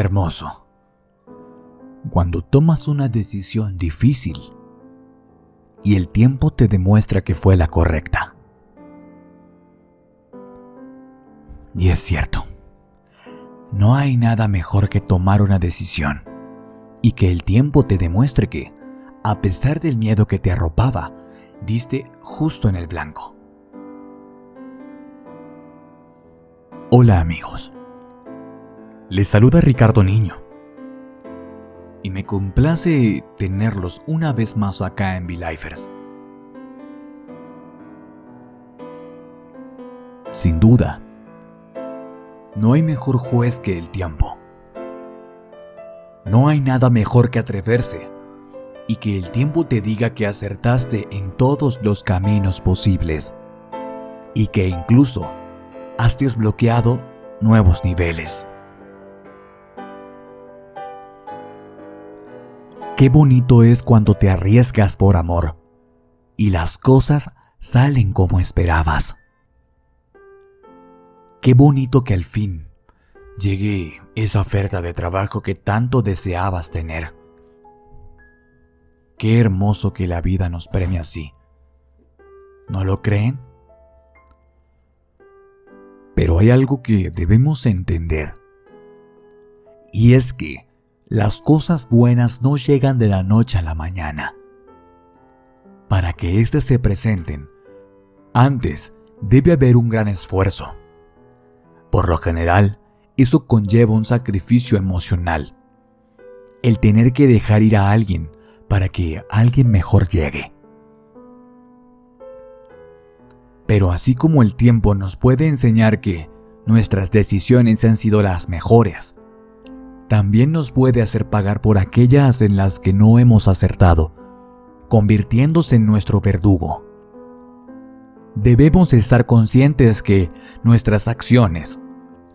hermoso. Cuando tomas una decisión difícil y el tiempo te demuestra que fue la correcta. Y es cierto, no hay nada mejor que tomar una decisión y que el tiempo te demuestre que, a pesar del miedo que te arropaba, diste justo en el blanco. Hola amigos, les saluda Ricardo Niño y me complace tenerlos una vez más acá en V-Lifers. Sin duda, no hay mejor juez que el tiempo. No hay nada mejor que atreverse y que el tiempo te diga que acertaste en todos los caminos posibles y que incluso has desbloqueado nuevos niveles. Qué bonito es cuando te arriesgas por amor y las cosas salen como esperabas. Qué bonito que al fin llegue esa oferta de trabajo que tanto deseabas tener. Qué hermoso que la vida nos premia así. ¿No lo creen? Pero hay algo que debemos entender. Y es que las cosas buenas no llegan de la noche a la mañana. Para que éstas se presenten, antes debe haber un gran esfuerzo. Por lo general, eso conlleva un sacrificio emocional. El tener que dejar ir a alguien para que alguien mejor llegue. Pero así como el tiempo nos puede enseñar que nuestras decisiones han sido las mejores, también nos puede hacer pagar por aquellas en las que no hemos acertado, convirtiéndose en nuestro verdugo. Debemos estar conscientes que nuestras acciones,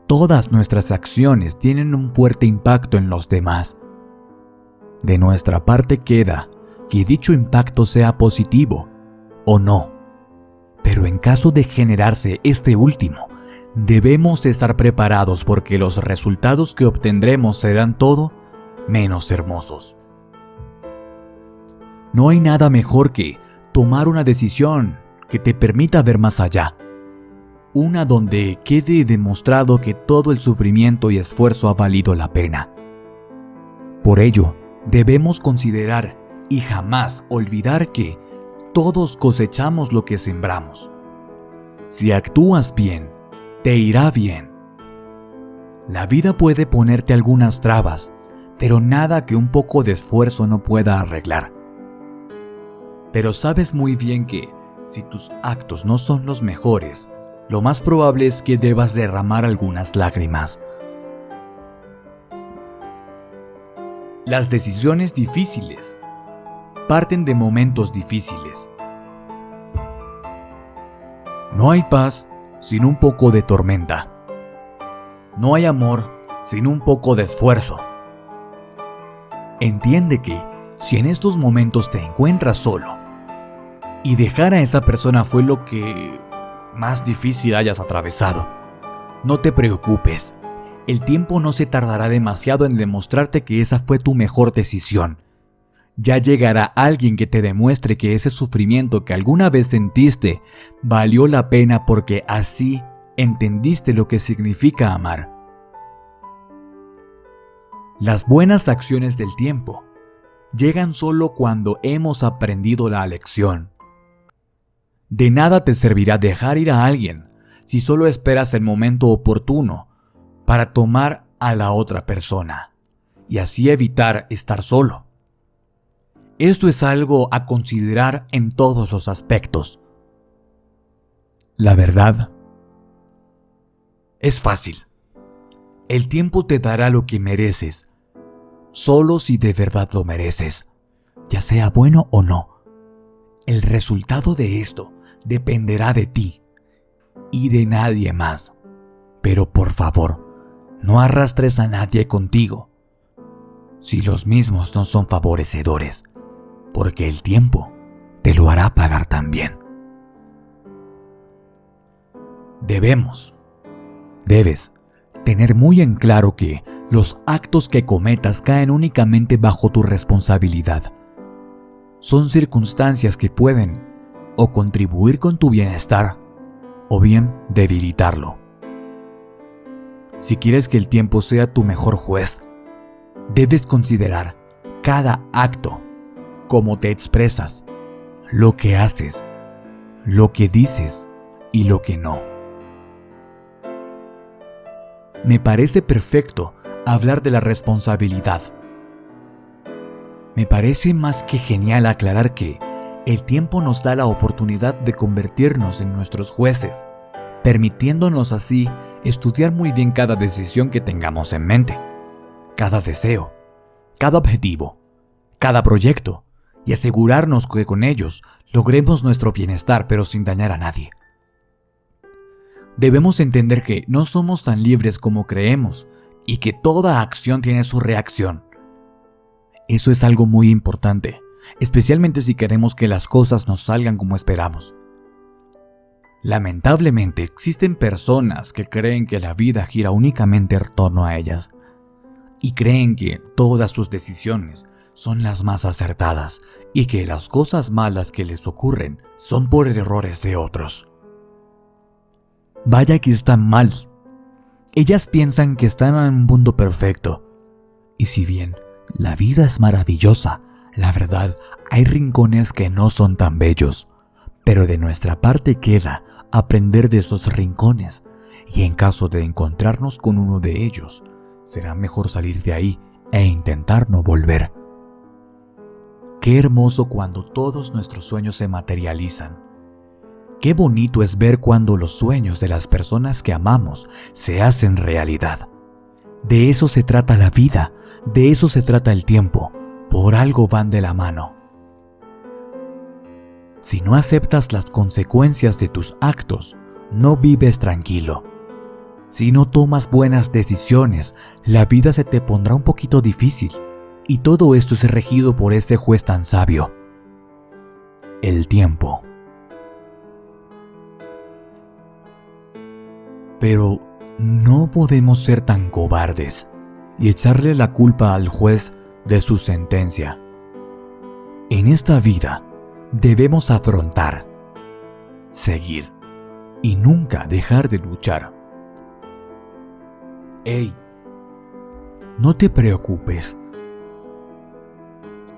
todas nuestras acciones tienen un fuerte impacto en los demás de nuestra parte queda que dicho impacto sea positivo o no. Pero en caso de generarse este último, debemos estar preparados porque los resultados que obtendremos serán todo menos hermosos. No hay nada mejor que tomar una decisión que te permita ver más allá. Una donde quede demostrado que todo el sufrimiento y esfuerzo ha valido la pena. Por ello, Debemos considerar y jamás olvidar que todos cosechamos lo que sembramos. Si actúas bien, te irá bien. La vida puede ponerte algunas trabas, pero nada que un poco de esfuerzo no pueda arreglar. Pero sabes muy bien que, si tus actos no son los mejores, lo más probable es que debas derramar algunas lágrimas. Las decisiones difíciles parten de momentos difíciles. No hay paz sin un poco de tormenta. No hay amor sin un poco de esfuerzo. Entiende que si en estos momentos te encuentras solo y dejar a esa persona fue lo que más difícil hayas atravesado, no te preocupes el tiempo no se tardará demasiado en demostrarte que esa fue tu mejor decisión. Ya llegará alguien que te demuestre que ese sufrimiento que alguna vez sentiste valió la pena porque así entendiste lo que significa amar. Las buenas acciones del tiempo llegan solo cuando hemos aprendido la lección. De nada te servirá dejar ir a alguien si solo esperas el momento oportuno para tomar a la otra persona y así evitar estar solo. Esto es algo a considerar en todos los aspectos. La verdad es fácil. El tiempo te dará lo que mereces, solo si de verdad lo mereces, ya sea bueno o no. El resultado de esto dependerá de ti y de nadie más. Pero por favor, no arrastres a nadie contigo, si los mismos no son favorecedores, porque el tiempo te lo hará pagar también. Debemos, debes, tener muy en claro que los actos que cometas caen únicamente bajo tu responsabilidad. Son circunstancias que pueden o contribuir con tu bienestar o bien debilitarlo. Si quieres que el tiempo sea tu mejor juez, debes considerar cada acto, cómo te expresas, lo que haces, lo que dices y lo que no. Me parece perfecto hablar de la responsabilidad. Me parece más que genial aclarar que el tiempo nos da la oportunidad de convertirnos en nuestros jueces, permitiéndonos así estudiar muy bien cada decisión que tengamos en mente, cada deseo, cada objetivo, cada proyecto, y asegurarnos que con ellos logremos nuestro bienestar pero sin dañar a nadie. Debemos entender que no somos tan libres como creemos y que toda acción tiene su reacción. Eso es algo muy importante, especialmente si queremos que las cosas nos salgan como esperamos. Lamentablemente existen personas que creen que la vida gira únicamente en torno a ellas y creen que todas sus decisiones son las más acertadas y que las cosas malas que les ocurren son por errores de otros. Vaya que están mal. Ellas piensan que están en un mundo perfecto. Y si bien la vida es maravillosa, la verdad, hay rincones que no son tan bellos. Pero de nuestra parte queda aprender de esos rincones y en caso de encontrarnos con uno de ellos, será mejor salir de ahí e intentar no volver. Qué hermoso cuando todos nuestros sueños se materializan. Qué bonito es ver cuando los sueños de las personas que amamos se hacen realidad. De eso se trata la vida, de eso se trata el tiempo, por algo van de la mano. Si no aceptas las consecuencias de tus actos, no vives tranquilo. Si no tomas buenas decisiones, la vida se te pondrá un poquito difícil y todo esto es regido por ese juez tan sabio, el tiempo. Pero no podemos ser tan cobardes y echarle la culpa al juez de su sentencia. En esta vida debemos afrontar, seguir y nunca dejar de luchar. Ey, no te preocupes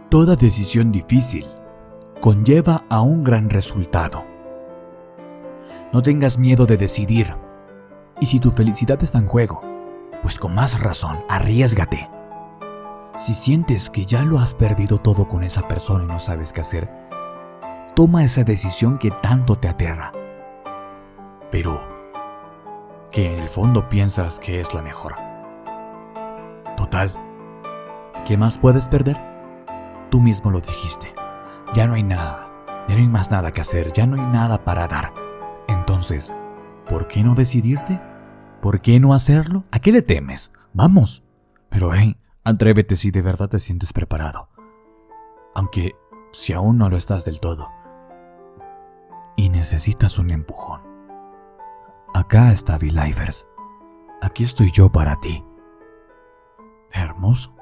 Toda decisión difícil conlleva a un gran resultado. No tengas miedo de decidir. Y si tu felicidad está en juego, pues con más razón, arriesgate. Si sientes que ya lo has perdido todo con esa persona y no sabes qué hacer, toma esa decisión que tanto te aterra. Pero que en el fondo piensas que es la mejor. Total, ¿qué más puedes perder? Tú mismo lo dijiste. Ya no hay nada. Ya no hay más nada que hacer. Ya no hay nada para dar. Entonces, ¿por qué no decidirte? ¿Por qué no hacerlo? ¿A qué le temes? Vamos. Pero hey, atrévete si de verdad te sientes preparado. Aunque si aún no lo estás del todo. Y necesitas un empujón. Acá está V-Lifers. Aquí estoy yo para ti. Hermoso.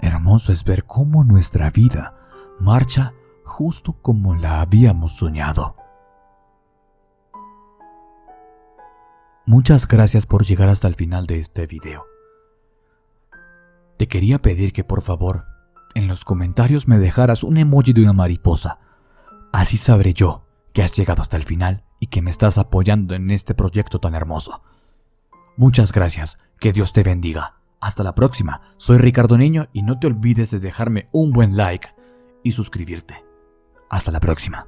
Hermoso es ver cómo nuestra vida marcha justo como la habíamos soñado. Muchas gracias por llegar hasta el final de este video. Te quería pedir que por favor en los comentarios me dejaras un emoji de una mariposa. Así sabré yo que has llegado hasta el final y que me estás apoyando en este proyecto tan hermoso. Muchas gracias, que Dios te bendiga. Hasta la próxima, soy Ricardo Niño y no te olvides de dejarme un buen like y suscribirte. Hasta la próxima.